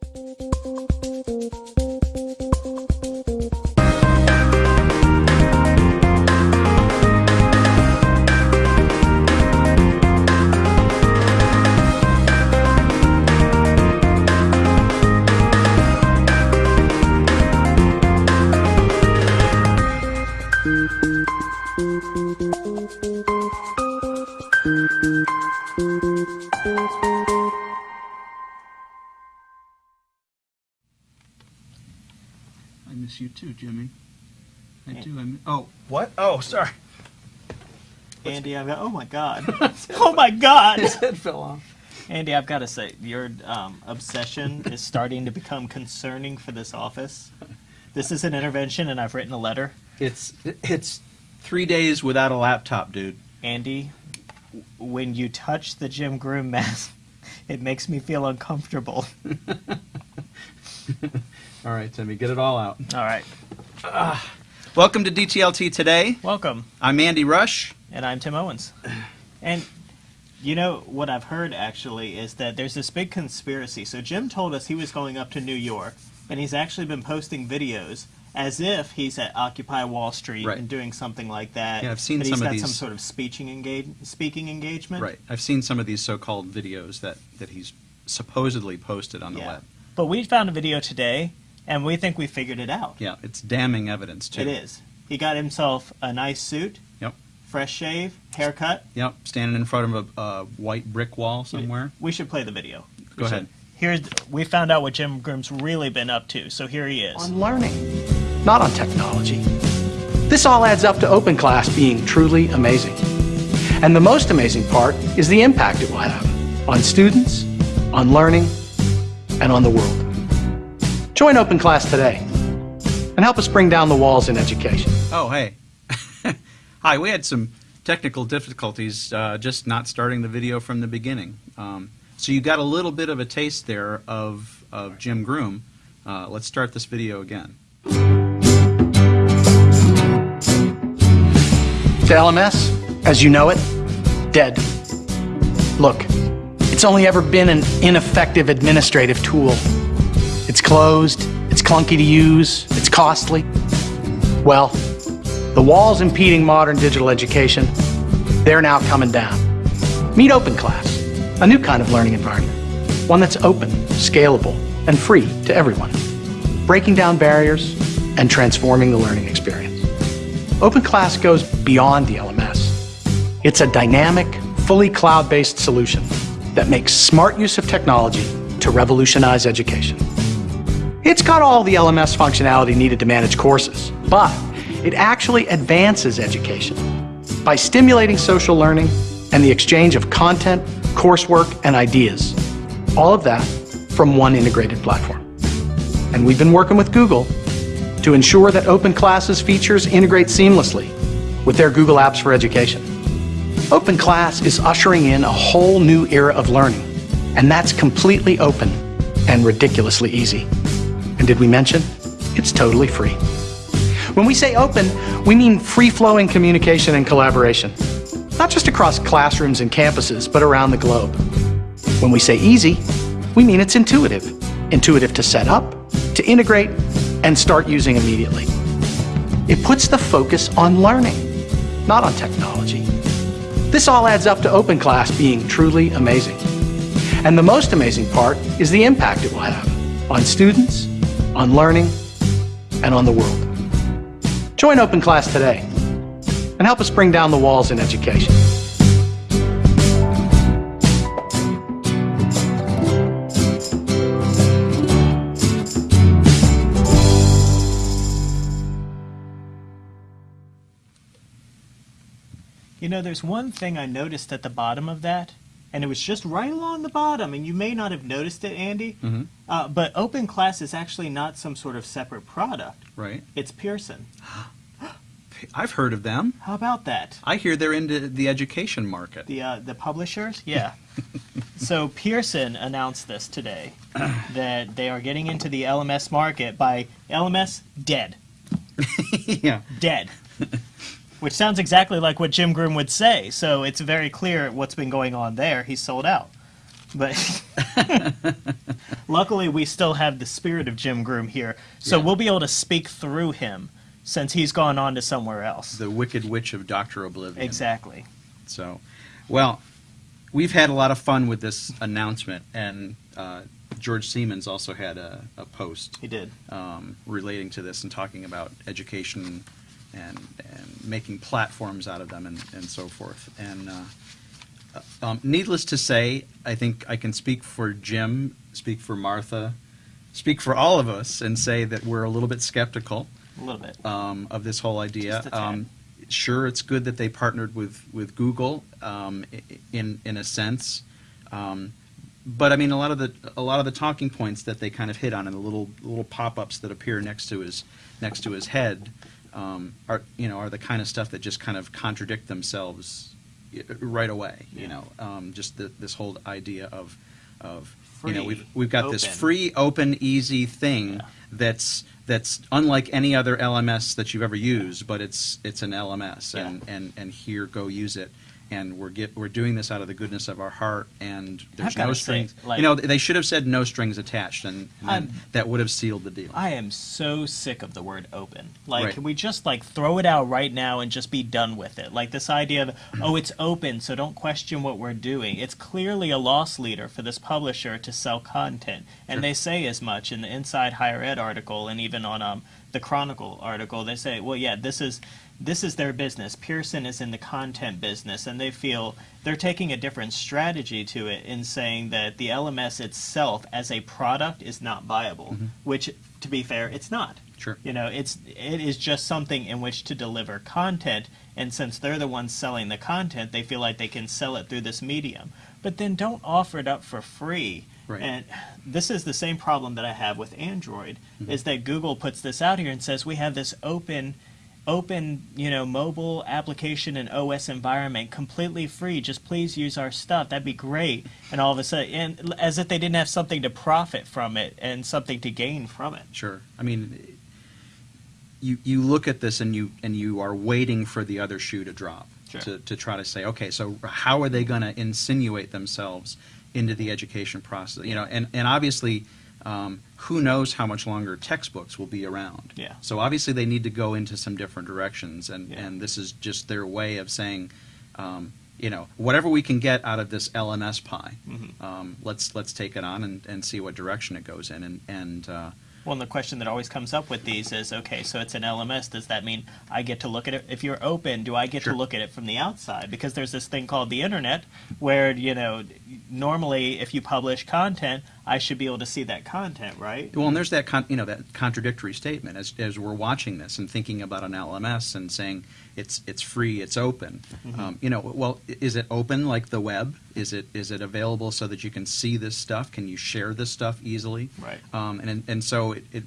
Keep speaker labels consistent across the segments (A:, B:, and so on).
A: I miss you too, Jimmy. I do. I mi- oh, what? Oh, sorry.
B: Andy, I've got. Oh my god. oh my god.
A: His head fell off.
B: Andy, I've got to say, your um, obsession is starting to become concerning for this office. This is an intervention, and I've written a letter.
A: It's it's three days without a laptop, dude.
B: Andy, when you touch the Jim Groom mask, it makes me feel uncomfortable.
A: All right, Timmy, get it all out.
B: All right.
A: Welcome to DTLT today.
B: Welcome.
A: I'm Andy Rush.
B: And I'm Tim Owens. And you know what I've heard actually is that there's this big conspiracy. So Jim told us he was going up to New York, and he's actually been posting videos as if he's at Occupy Wall Street
A: Right.
B: and doing something like that.
A: Yeah, I've seen
B: but he's
A: some of
B: got some sort of speaking engage speaking engagement.
A: Right. I've seen some of these so-called videos that that he's supposedly posted on the
B: Yeah.
A: web.
B: But we found a video today, and we think we figured it out.
A: Yeah, it's damning evidence too.
B: It is. He got himself a nice suit,
A: Yep.
B: fresh shave, haircut.
A: Yep. Standing in front of a, a white brick wall somewhere.
B: We should play the video.
A: Go
B: We should.
A: ahead.
B: Here's we found out what Jim Groom's really been up to. So here he is.
C: on learning, not on technology. This all adds up to OpenClass being truly amazing. And the most amazing part is the impact it will have on students, on learning, and on the world. Join OpenClass today and help us bring down the walls in education.
A: Oh, hey. Hi, we had some technical difficulties uh, just not starting the video from the beginning. Um, so you got a little bit of a taste there of, of Jim Groom. Uh, let's start this video again.
C: To LMS, as you know it, dead. Look, it's only ever been an ineffective administrative tool. It's closed, it's clunky to use, it's costly. Well, the walls impeding modern digital education, they're now coming down. Meet OpenClass, a new kind of learning environment. One that's open, scalable, and free to everyone. Breaking down barriers and transforming the learning experience. OpenClass goes beyond the LMS. It's a dynamic, fully cloud-based solution that makes smart use of technology to revolutionize education. It's got all the LMS functionality needed to manage courses, but it actually advances education by stimulating social learning and the exchange of content, coursework, and ideas. All of that from one integrated platform. And we've been working with Google to ensure that OpenClass's features integrate seamlessly with their Google Apps for Education. OpenClass is ushering in a whole new era of learning, and that's completely open and ridiculously easy. And did we mention? It's totally free. When we say open, we mean free-flowing communication and collaboration, not just across classrooms and campuses, but around the globe. When we say easy, we mean it's intuitive. Intuitive to set up, to integrate, and start using immediately. It puts the focus on learning, not on technology. This all adds up to OpenClass being truly amazing. And the most amazing part is the impact it will have on students, on learning, and on the world. Join OpenClass today and help us bring down the walls in education.
B: You know, there's one thing I noticed at the bottom of that, and it was just right along the bottom, and you may not have noticed it, Andy.
A: Mm-hmm.
B: Uh, but OpenClass is actually not some sort of separate product.
A: Right.
B: It's Pearson.
A: I've heard of them.
B: How about that?
A: I hear they're into the education market.
B: The uh, the publishers, yeah. so Pearson announced this today that they are getting into the LMS market by LMS dead,
A: yeah.
B: dead. Which sounds exactly like what Jim Groom would say. So it's very clear what's been going on there. He's sold out. But luckily, we still have the spirit of Jim Groom here, so
A: Yeah.
B: we'll be able to speak through him since he's gone on to somewhere else.
A: The Wicked Witch of Doctor Oblivion.
B: Exactly.
A: So, well, we've had a lot of fun with this announcement, and uh, George Siemens also had a, a post
B: He did.
A: um, relating to this and talking about education and, and making platforms out of them and, and so forth. And uh, um, needless to say, I think I can speak for Jim, speak for Martha, speak for all of us, and say that we're a little bit skeptical
B: A little bit.
A: um, of this whole idea. Um, sure, it's good that they partnered with with Google um, in in a sense, um, but I mean a lot of the a lot of the talking points that they kind of hit on and the little little pop ups that appear next to his next to his head um, are you know are the kind of stuff that just kind of contradict themselves right away. You
B: Yeah.
A: know, um, just the, this whole idea of of you know we've we've got this free open easy thing
B: Yeah.
A: that's that's unlike any other LMS that you've ever used, but it's it's an LMS, and, and and here go use it. And we're get we're doing this out of the goodness of our heart, and there's no
B: gotta say,
A: strings.
B: like-
A: you know, they should have said no strings attached, and, and that would have sealed the deal.
B: I am so sick of the word open. Like,
A: Right.
B: can we just like throw it out right now and just be done with it? Like this idea of, oh, it's open, so don't question what we're doing. It's clearly a loss leader for this publisher to sell content, and
A: Sure.
B: they say as much in the Inside Higher Ed article, and even on um, the Chronicle article. They say, well, yeah, this is this is their business. Pearson is in the content business, and they feel they're taking a different strategy to it in saying that the LMS itself as a product is not viable. Which, to be fair, it's not.
A: Sure.
B: You know, it's it is just something in which to deliver content, and since they're the ones selling the content, they feel like they can sell it through this medium. But then don't offer it up for free.
A: Right.
B: And this is the same problem that I have with Android
A: Mm-hmm.
B: is that Google puts this out here and says we have this open open, you know, mobile application and OS environment completely free. Just please use our stuff. That'd be great. And all of a sudden, and as if they didn't have something to profit from it and something to gain from it.
A: Sure. I mean, you you look at this and you and you are waiting for the other shoe to drop
B: Sure.
A: to to try to say, okay, so how are they going to insinuate themselves into the education process? You know, and and obviously. Um, who knows how much longer textbooks will be around?
B: Yeah.
A: So obviously they need to go into some different directions, and,
B: Yeah.
A: and this is just their way of saying, um, you know, whatever we can get out of this LMS pie,
B: Mhm.
A: um, let's let's take it on and, and see what direction it goes in, and and uh,
B: Well, and the question that always comes up with these is, okay, so it's an LMS. Does that mean I get to look at it? If you're open, do I get
A: Sure.
B: to look at it from the outside? Because there's this thing called the internet, where you know, normally if you publish content, I should be able to see that content, right?
A: Well, and there's that con- you know that contradictory statement as as we're watching this and thinking about an LMS and saying it's it's free, it's open.
B: Mm-hmm.
A: Um, you know, well, is it open like the web? Is it is it available so that you can see this stuff? Can you share this stuff easily?
B: Right.
A: Um, and and so it it,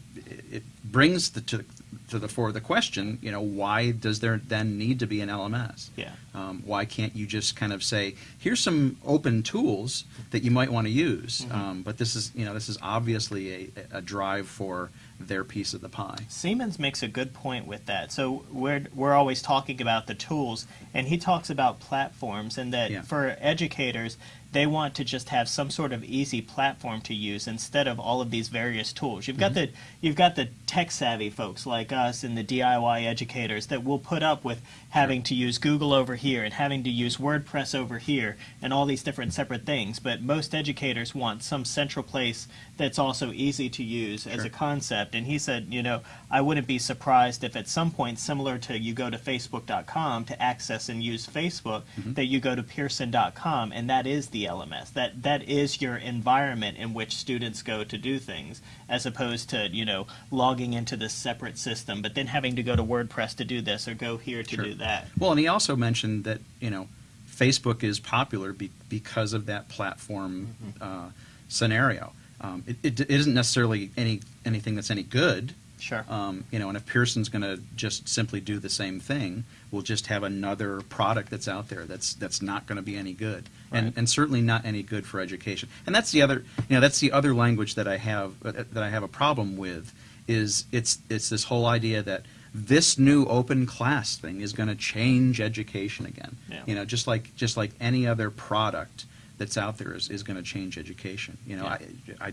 A: it brings the, to to the fore the question, you know, why does there then need to be an LMS?
B: Yeah.
A: Um, why can't you just kind of say, here's some open tools that you might want to use,
B: Mm-hmm.
A: um, but this is, you know, this is obviously a, a drive for their piece of the pie.
B: Siemens makes a good point with that. So we're we're always talking about the tools, and he talks about platforms, and that
A: Yeah.
B: for educators, they want to just have some sort of easy platform to use instead of all of these various tools. You've got the you've got the tech savvy folks like us and the DIY educators that will put up with having to use Google over here and having to use WordPress over here and all these different separate things. But most educators want some central place that's also easy to use as a concept. And he said, you know, I wouldn't be surprised if at some point, similar to you go to Facebook.com to access and use Facebook,
A: Mm-hmm.
B: that you go to Pearson.com, and that is the LMS. That that is your environment in which students go to do things, as opposed to you know logging into this separate system, but then having to go to WordPress to do this or go here to
A: Sure.
B: do that.
A: Well, and he also mentioned that, you know, Facebook is popular be, because of that platform
B: Mm-hmm.
A: uh, scenario. Um, it, it, it isn't necessarily any anything that's any good.
B: Sure.
A: Um, you know, and if Pearson's going to just simply do the same thing, we'll just have another product that's out there that's that's not going to be any good, and
B: Right.
A: and certainly not any good for education. And that's the other, you know, that's the other language that I have uh, that I have a problem with is it's it's this whole idea that this new open class thing is going to change education again.
B: Yeah.
A: You know, just like just like any other product that's out there is, is going to change education. You know,
B: Yeah.
A: I, I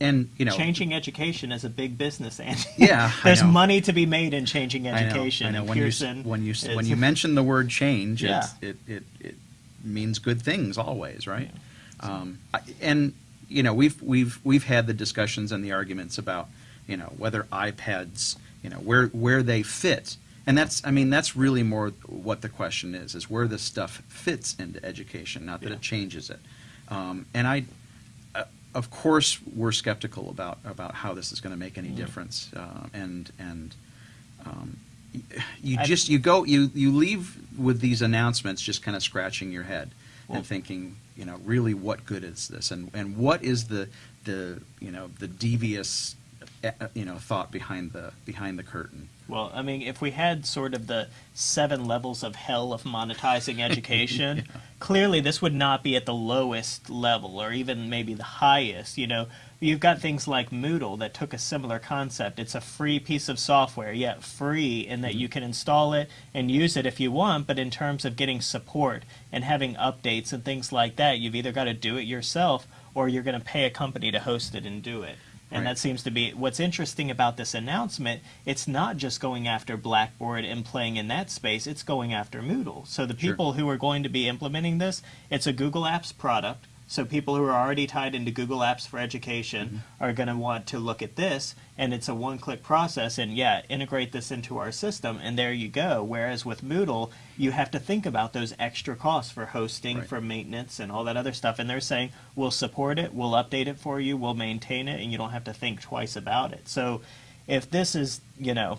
A: And you know,
B: Changing education is a big business, Andy.
A: Yeah,
B: there's money to be made in changing education
A: I know. I know.
B: and
A: When
B: Pearson
A: you when you when you mention the word change,
B: Yeah.
A: it's, it, it it means good things always, right? Um, and you know, we've we've we've had the discussions and the arguments about you know whether iPads, you know, where where they fit, and that's I mean that's really more what the question is is where this stuff fits into education, not that
B: Yeah.
A: it changes it. Um, and I, of course, we're skeptical about about how this is going to make any
B: Mm-hmm.
A: difference, uh, and and um, you just you go you you leave with these announcements just kind of scratching your head
B: Well-
A: and thinking you know really what good is this and and what is the the you know the devious you know thought behind the behind the curtain
B: Well, I mean, if we had sort of the seven levels of hell of monetizing education, clearly this would not be at the lowest level or even maybe the highest. You know, you've got things like Moodle that took a similar concept. It's a free piece of software, yet free in that mm-hmm. you can install it and use it if you want, but in terms of getting support and having updates and things like that, you've either got to do it yourself or you're going to pay a company to host it and do it. And
A: Right.
B: that seems to be what's interesting about this announcement. It's not just going after Blackboard and playing in that space, it's going after Moodle. So the
A: Sure.
B: people who are going to be implementing this, it's a Google Apps product. So people who are already tied into Google Apps for Education
A: Mm-hmm.
B: are going to want to look at this, and it's a one-click process. And yeah, integrate this into our system, and there you go. Whereas with Moodle, you have to think about those extra costs for hosting,
A: Right.
B: for maintenance, and all that other stuff. And they're saying we'll support it, we'll update it for you, we'll maintain it, and you don't have to think twice about it. So if this is, you know,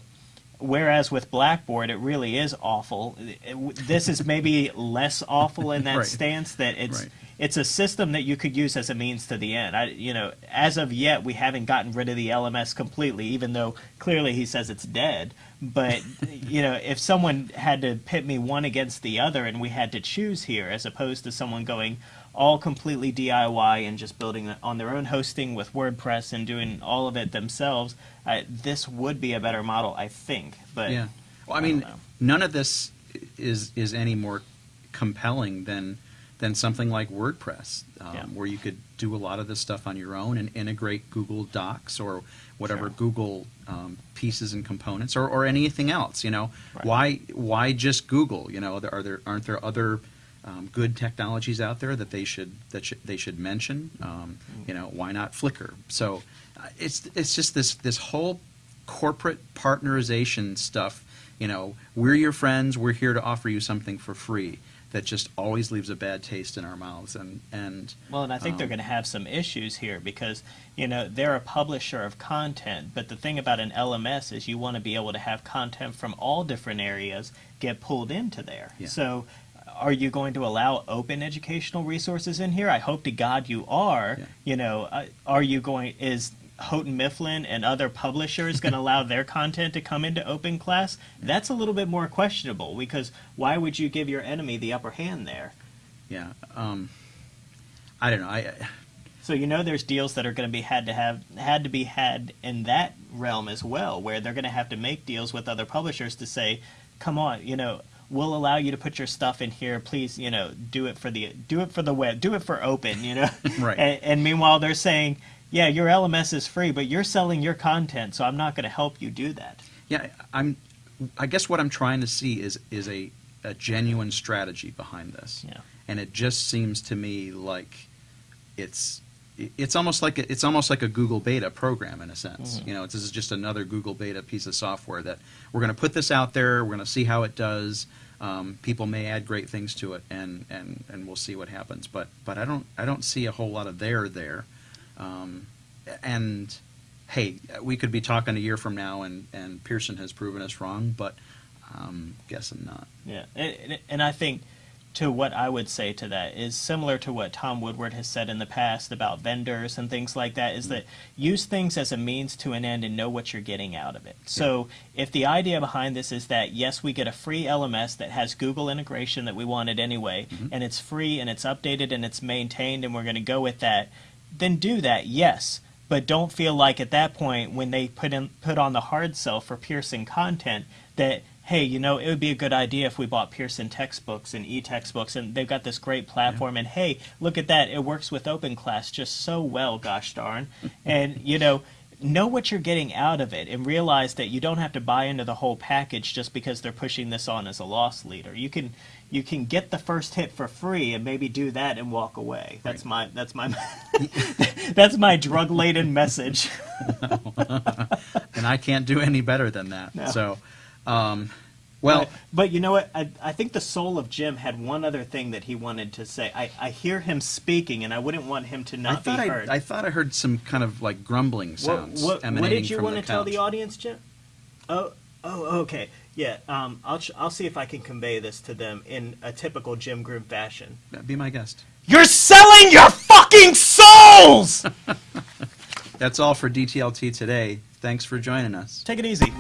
B: whereas with Blackboard, it really is awful. It- this is maybe less awful in that
A: Right.
B: stance that it's
A: Right.
B: It's a system that you could use as a means to the end. I, you know, as of yet, we haven't gotten rid of the LMS completely, even though clearly he says it's dead. But you know, if someone had to pit me one against the other, and we had to choose here, as opposed to someone going all completely DIY and just building it on their own hosting with WordPress and doing all of it themselves, uh, this would be a better model, I think. But
A: yeah well i
B: I
A: mean none of this is is any more compelling than than something like wordpress um,
B: Yeah.
A: where you could do a lot of this stuff on your own and integrate google docs or whatever
B: Sure.
A: google um, pieces and components or, or anything else you know?
B: Right.
A: why why just google you know? Are there aren't there other um, good technologies out there that they should that should, they should mention? Um, you know why not flickr? So uh, it's it's just this this whole corporate partnerization stuff you know? We're your friends we're here to offer you something for free that just always leaves a bad taste in our mouths and and
B: Well, and I think they're
A: Um,
B: going to have some issues here because, you know, they're a publisher of content, but the thing about an LMS is you want to be able to have content from all different areas get pulled into there.
A: Yeah.
B: So, are you going to allow open educational resources in here? I hope to God you are.
A: Yeah.
B: You know, uh, are you going, is Houghton Mifflin and other publishers going to allow their content to come into open class? That's a little bit more questionable because why would you give your enemy the upper hand there?
A: yeah um, i don't know i
B: So you know there's deals that are going to be had to have had to be had in that realm as well, where they're going to have to make deals with other publishers to say, "Come on, you know, we'll allow you to put your stuff in here. Please, you know, do it for the do it for the web, do it for open, you know."
A: Right.
B: And, and meanwhile, they're saying, "Yeah, your LMS is free, but you're selling your content, so I'm not going to help you do that."
A: Yeah, I'm. I guess what I'm trying to see is is a, a genuine strategy behind this,
B: Yeah.
A: and it just seems to me like it's it's almost like a, it's almost like a Google Beta program in a sense.
B: Mhm.
A: You know, this is just another Google Beta piece of software that we're going to put this out there. We're going to see how it does. Um, people may add great things to it, and, and, and we'll see what happens. But but I don't I don't see a whole lot of there there. Um, and hey, we could be talking a year from now, and, and Pearson has proven us wrong, but I'm guessing not.
B: Yeah, and, and- and I think to what I would say to that is similar to what Tom Woodward has said in the past about vendors and things like that. Is mm-hmm. that use things as a means to an end and know what you're getting out of it. So if the idea behind this is that yes, we get a free LMS that has Google integration that we wanted anyway, mm-hmm. and it's free and it's updated and it's maintained, and we're going to go with that, then do that. Yes. But don't feel like at that point when they put in put on the hard sell for Pearson content that hey, you know, it would be a good idea if we bought Pearson textbooks and e-textbooks, and they've got this great platform. And hey, look at that, it works with OpenClass just so well, gosh darn. and you know, know what you're getting out of it, and realize that you don't have to buy into the whole package just because they're pushing this on as a loss leader. You can you can get the first hit for free and maybe do that and walk away. That's my that's my that's my drug laden message.
A: and I can't do any better than that.
B: No.
A: So, um, well,
B: but, but you know what? I, I think the soul of Jim had one other thing that he wanted to say. I, I hear him speaking, and I wouldn't want him to not be
A: thought I,
B: heard.
A: I thought I heard some kind of like grumbling
B: what,
A: sounds
B: what, what
A: emanating
B: did you want to tell the audience, Jim? Oh, oh, okay. Yeah, um, I'll, ch- I'll see if I can convey this to them in a typical Jim Groom fashion.
A: Be my guest.
B: You're selling your fucking souls!
A: That's all for DTLT today. Thanks for joining us.
B: Take it easy.